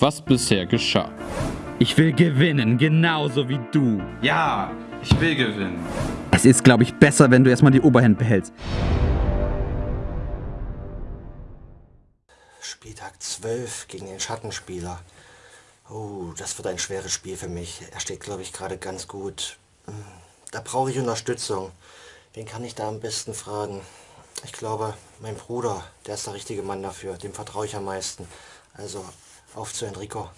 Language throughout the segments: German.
was bisher geschah. Ich will gewinnen, genauso wie du. Ja, ich will gewinnen. Es ist, glaube ich, besser, wenn du erstmal die Oberhand behältst. Spieltag 12 gegen den Schattenspieler. Oh, das wird ein schweres Spiel für mich. Er steht, glaube ich, gerade ganz gut. Hm, Da brauche ich Unterstützung. Wen kann ich da am besten fragen? Ich glaube, mein Bruder, der ist der richtige Mann dafür. Dem vertraue ich am meisten. Also, auf zu Enrico.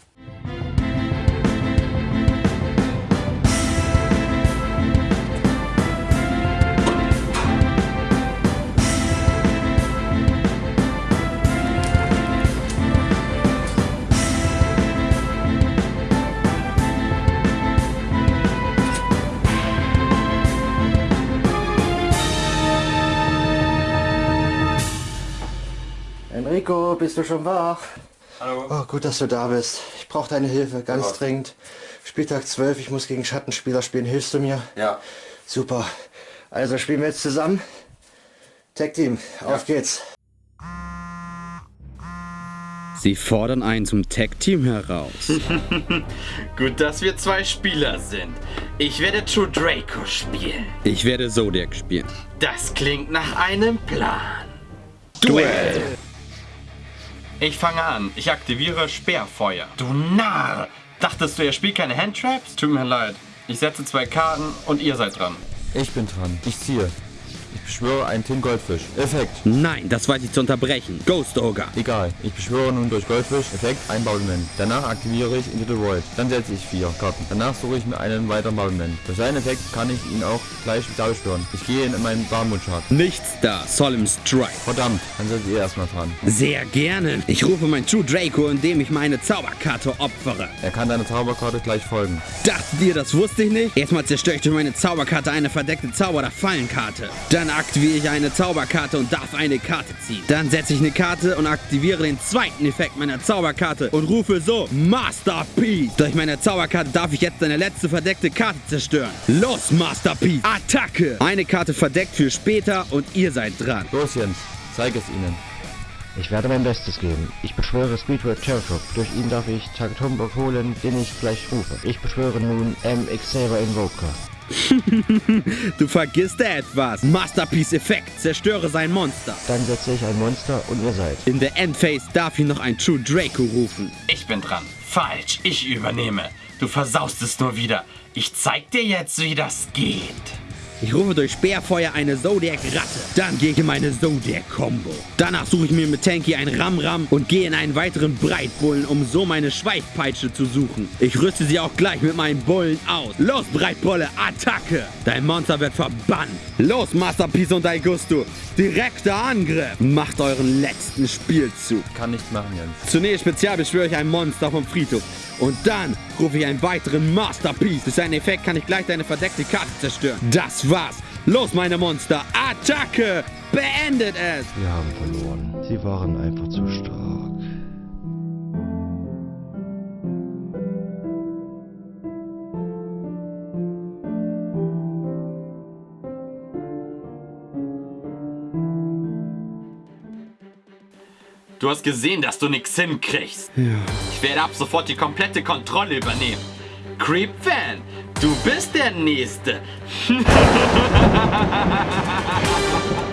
Enrico, bist du schon wach? Hallo. Oh, gut, dass du da bist. Ich brauche deine Hilfe, ganz Ja. dringend. Spieltag 12, ich muss gegen Schattenspieler spielen. Hilfst du mir? Ja. Super. Also spielen wir jetzt zusammen. Tag Team, auf geht's. Sie fordern einen zum Tag-Team heraus. Gut, dass wir zwei Spieler sind. Ich werde True Draco spielen. Ich werde Zodiac spielen. Das klingt nach einem Plan. Duell! Ich fange an. Ich aktiviere Sperrfeuer. Du Narr! Dachtest du, er spielt keine Handtraps? Tut mir leid. Ich setze zwei Karten und ihr seid dran. Ich bin dran. Ich ziehe. Ich beschwöre einen Tin Goldfisch. Effekt. Nein, das weiß ich zu unterbrechen. Ghost Ogre. Egal. Ich beschwöre nun durch Goldfisch. Effekt. Ein Battlement. Danach aktiviere ich Into the Void. Dann setze ich vier Karten. Danach suche ich mir einen weiteren Battlement. Durch seinen Effekt kann ich ihn auch gleich wieder beschwören. Ich gehe in meinen Barmutschart. Nichts da. Solemn Strike. Verdammt. Dann seid ihr erstmal dran. Sehr gerne. Ich rufe mein True Draco, indem ich meine Zauberkarte opfere. Er kann deiner Zauberkarte gleich folgen. Dachtet ihr, das wusste ich nicht? Erstmal zerstöre ich durch meine Zauberkarte eine verdeckte Zauber- oder Fallenkarte. Dann aktiviere ich eine Zauberkarte und darf eine Karte ziehen. Dann setze ich eine Karte und aktiviere den zweiten Effekt meiner Zauberkarte und rufe so Masterpiece. Durch meine Zauberkarte darf ich jetzt eine letzte verdeckte Karte zerstören. Los, Masterpiece! Attacke! Eine Karte verdeckt für später und ihr seid dran. Los, Jens. Zeig es ihnen. Ich werde mein Bestes geben. Ich beschwöre Speedword Cherokee. Durch ihn darf ich Tagatombok holen, den ich gleich rufe. Ich beschwöre nun MX Saber Invoker. Du vergisst da etwas. Masterpiece-Effekt. Zerstöre sein Monster. Dann setze ich ein Monster und ihr seid. In der Endphase darf ich noch ein True Draco rufen. Ich bin dran. Falsch. Ich übernehme. Du versaust es nur wieder. Ich zeig dir jetzt, wie das geht. Ich rufe durch Speerfeuer eine Zodiac-Ratte. Dann gehe ich in meine Zodiac-Combo. Danach suche ich mir mit Tanky ein Ram-Ram und gehe in einen weiteren Breitbullen, um so meine Schweifpeitsche zu suchen. Ich rüste sie auch gleich mit meinen Bullen aus. Los, Breitbulle, Attacke! Dein Monster wird verbannt. Los, Masterpiece und Augusto. Direkter Angriff. Macht euren letzten Spielzug. Kann nichts machen, Jens. Zunächst spezial beschwöre ich ein Monster vom Friedhof. Und dann rufe ich einen weiteren Masterpiece. Durch seinen Effekt kann ich gleich deine verdeckte Karte zerstören. Das war's. Los, meine Monster. Attacke! Beendet es! Wir haben verloren. Sie waren einfach zu stark. Du hast gesehen, dass du nichts hinkriegst. Ich werde ab sofort die komplette Kontrolle übernehmen. Creep-Fan, du bist der Nächste.